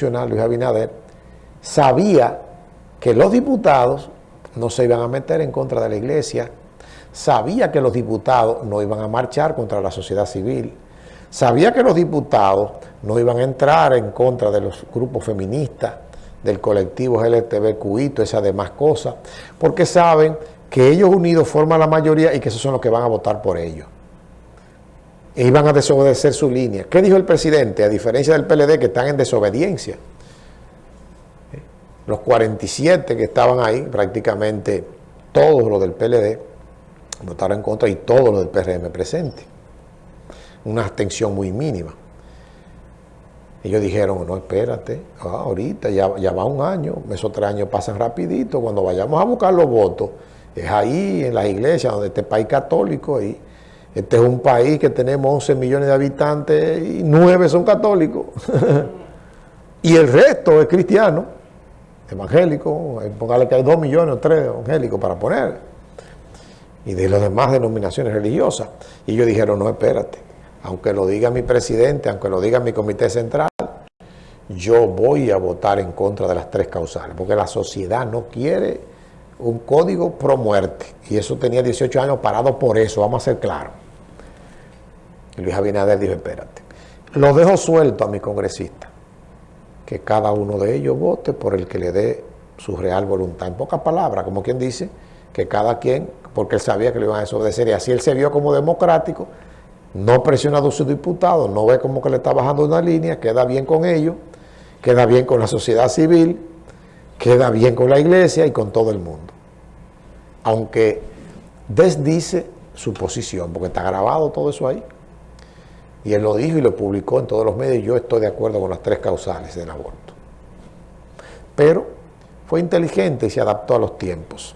Luis Abinader, sabía que los diputados no se iban a meter en contra de la iglesia, sabía que los diputados no iban a marchar contra la sociedad civil, sabía que los diputados no iban a entrar en contra de los grupos feministas, del colectivo LGTBQI, esas demás cosas, porque saben que ellos unidos forman la mayoría y que esos son los que van a votar por ellos. E iban a desobedecer su línea. ¿Qué dijo el presidente? A diferencia del PLD que están en desobediencia. Los 47 que estaban ahí, prácticamente todos los del PLD, votaron en contra y todos los del PRM presente. Una abstención muy mínima. Ellos dijeron, no, espérate, ah, ahorita ya, ya va un año, esos tres años pasan rapidito, cuando vayamos a buscar los votos, es ahí en las iglesias, donde este país católico, y este es un país que tenemos 11 millones de habitantes y 9 son católicos. y el resto es cristiano, evangélico, póngale que hay 2 millones o 3 evangélicos para poner. Y de las demás denominaciones religiosas. Y ellos dijeron, no, espérate, aunque lo diga mi presidente, aunque lo diga mi comité central, yo voy a votar en contra de las tres causales, porque la sociedad no quiere un código pro muerte. Y eso tenía 18 años parado por eso, vamos a ser claros. Luis Abinader dijo, espérate, lo dejo suelto a mi congresista, que cada uno de ellos vote por el que le dé su real voluntad. En pocas palabras, como quien dice, que cada quien, porque él sabía que lo iban a desobedecer, y así él se vio como democrático, no presionado a sus diputados, no ve como que le está bajando una línea, queda bien con ellos, queda bien con la sociedad civil, queda bien con la iglesia y con todo el mundo. Aunque desdice su posición, porque está grabado todo eso ahí. Y él lo dijo y lo publicó en todos los medios. Yo estoy de acuerdo con las tres causales del aborto. Pero fue inteligente y se adaptó a los tiempos.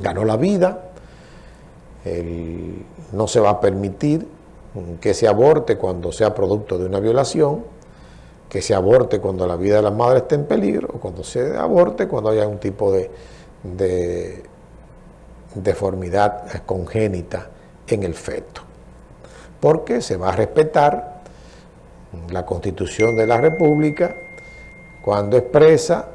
Ganó la vida. no se va a permitir que se aborte cuando sea producto de una violación, que se aborte cuando la vida de la madre esté en peligro, o cuando se aborte cuando haya un tipo de deformidad congénita en el feto porque se va a respetar la Constitución de la República cuando expresa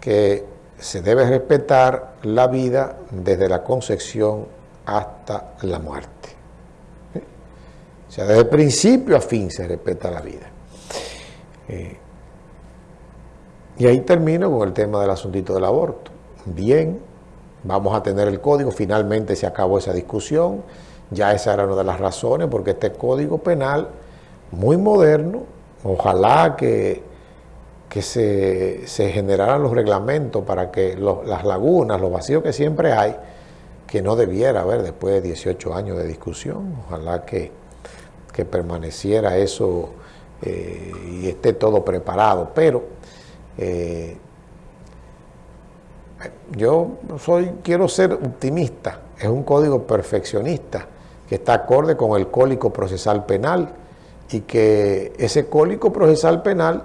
que se debe respetar la vida desde la concepción hasta la muerte. O sea, desde principio a fin se respeta la vida. Eh, y ahí termino con el tema del asuntito del aborto. Bien, vamos a tener el código, finalmente se acabó esa discusión, ya esa era una de las razones, porque este código penal, muy moderno, ojalá que, que se, generaran los reglamentos para que las lagunas, los vacíos que siempre hay, que no debiera haber después de 18 años de discusión, ojalá que, que permaneciera eso eh, y esté todo preparado, pero eh, yo soy, quiero ser optimista, es un código perfeccionista, que está acorde con el cólico procesal penal y que ese cólico procesal penal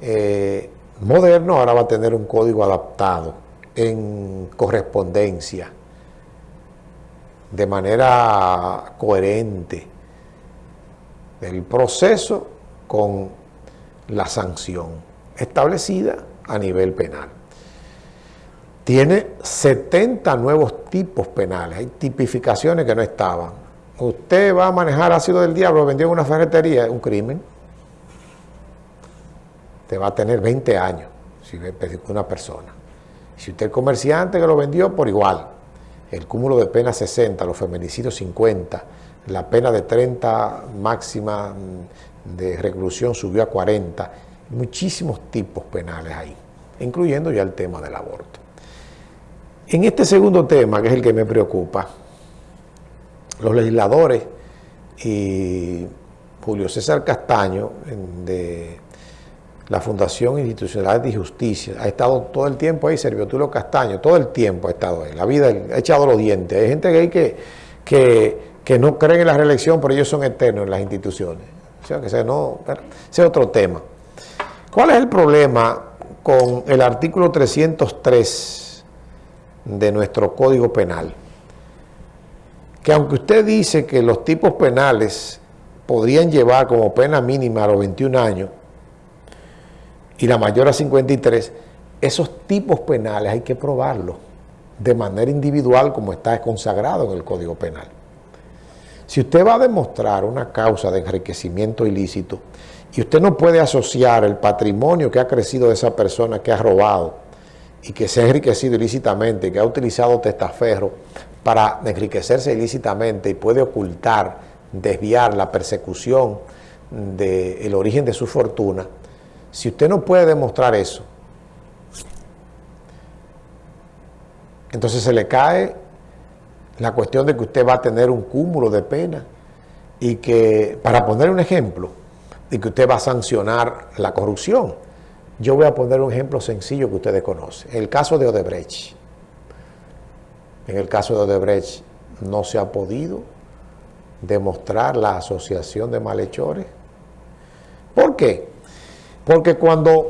eh, moderno ahora va a tener un código adaptado en correspondencia, de manera coherente, el proceso con la sanción establecida a nivel penal. Tiene 70 nuevos tipos penales, hay tipificaciones que no estaban usted va a manejar ácido del diablo, lo vendió en una ferretería, es un crimen. Te va a tener 20 años si una persona. Si usted es comerciante que lo vendió, por igual. El cúmulo de pena 60, los feminicidios 50, la pena de 30 máxima de reclusión subió a 40. Muchísimos tipos penales ahí, incluyendo ya el tema del aborto. En este segundo tema, que es el que me preocupa, los legisladores y Julio César Castaño de la Fundación Institucional de Justicia ha estado todo el tiempo ahí, Serviotulo Castaño, todo el tiempo ha estado ahí, la vida ha echado los dientes. Hay gente que, que, que, no cree en la reelección, pero ellos son eternos en las instituciones. O sea, que ese, no, ese es otro tema. ¿Cuál es el problema con el artículo 303 de nuestro Código Penal? Que aunque usted dice que los tipos penales podrían llevar como pena mínima a los 21 años, y la mayor a 53, esos tipos penales hay que probarlos de manera individual como está consagrado en el Código Penal. Si usted va a demostrar una causa de enriquecimiento ilícito y usted no puede asociar el patrimonio que ha crecido de esa persona que ha robado y que se ha enriquecido ilícitamente, que ha utilizado testaferro para enriquecerse ilícitamente y puede ocultar, desviar la persecución del origen de su fortuna, si usted no puede demostrar eso, entonces se le cae la cuestión de que usted va a tener un cúmulo de pena y que, para poner un ejemplo, de que usted va a sancionar la corrupción. Yo voy a poner un ejemplo sencillo que ustedes conocen. El caso de Odebrecht. En el caso de Odebrecht no se ha podido demostrar la asociación de malhechores. ¿Por qué? Porque cuando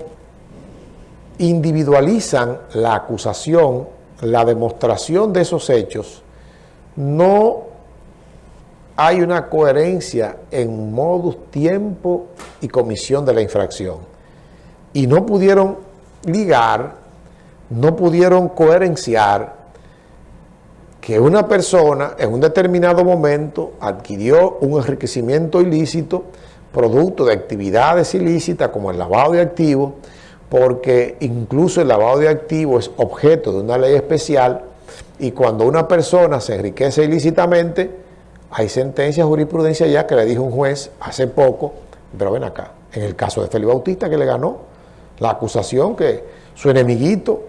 individualizan la acusación, la demostración de esos hechos, no hay una coherencia en modus, tiempo y comisión de la infracción. Y no pudieron ligar, no pudieron coherenciar que una persona en un determinado momento adquirió un enriquecimiento ilícito producto de actividades ilícitas como el lavado de activos, porque incluso el lavado de activos es objeto de una ley especial y cuando una persona se enriquece ilícitamente, hay sentencia, jurisprudencia ya que le dijo un juez hace poco, pero ven acá, en el caso de Félix Bautista que le ganó la acusación que su enemiguito,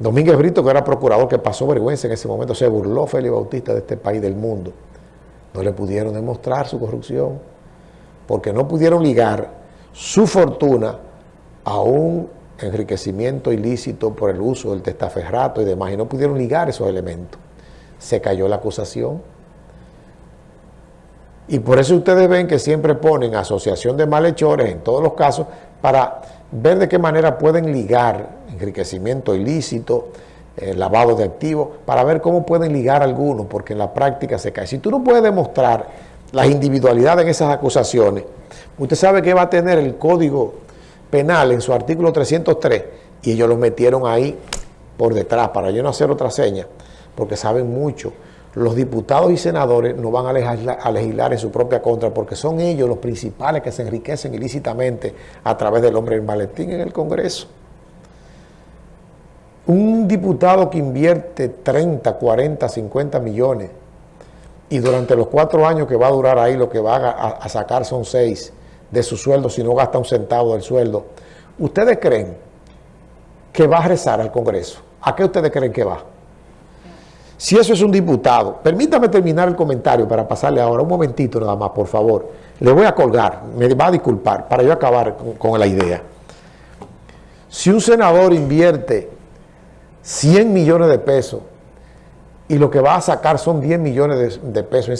Domínguez Brito, que era procurador, que pasó vergüenza en ese momento, se burló Félix Bautista de este país del mundo. No le pudieron demostrar su corrupción, porque no pudieron ligar su fortuna a un enriquecimiento ilícito por el uso del testaferrato y demás, y no pudieron ligar esos elementos. Se cayó la acusación. Y por eso ustedes ven que siempre ponen asociación de malhechores en todos los casos para ver de qué manera pueden ligar enriquecimiento ilícito, eh, lavado de activos, para ver cómo pueden ligar algunos, porque en la práctica se cae. Si tú no puedes demostrar las individualidades en esas acusaciones, usted sabe que va a tener el Código Penal en su artículo 303 y ellos lo metieron ahí por detrás para yo no hacer otra seña, porque saben mucho. Los diputados y senadores no van a legislar, a en su propia contra porque son ellos los principales que se enriquecen ilícitamente a través del hombre del maletín en el Congreso. Un diputado que invierte 30, 40, 50 millones y durante los cuatro años que va a durar ahí lo que va a, a sacar son seis de su sueldo si no gasta un centavo del sueldo. ¿Ustedes creen que va a rezar al Congreso? ¿A qué ustedes creen que va? Si eso es un diputado, permítame terminar el comentario para pasarle ahora un momentito nada más, por favor. Le voy a colgar, me va a disculpar, para yo acabar con, la idea. Si un senador invierte 100 millones de pesos y lo que va a sacar son 10 millones de, de pesos